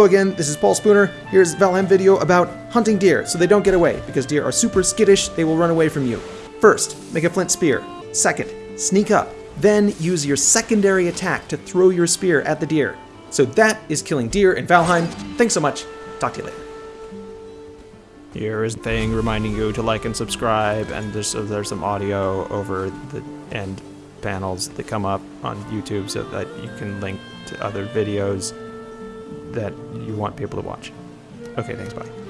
Hello again, this is Paul Spooner. Here's Valheim video about hunting deer so they don't get away, because deer are super skittish, they will run away from you. First, make a flint spear. Second, sneak up. Then use your secondary attack to throw your spear at the deer. So that is killing deer in Valheim. Thanks so much. Talk to you later. Here is a thing reminding you to like and subscribe, and there's, there's some audio over the end panels that come up on YouTube so that you can link to other videos that you want people to watch. Okay, thanks, bye.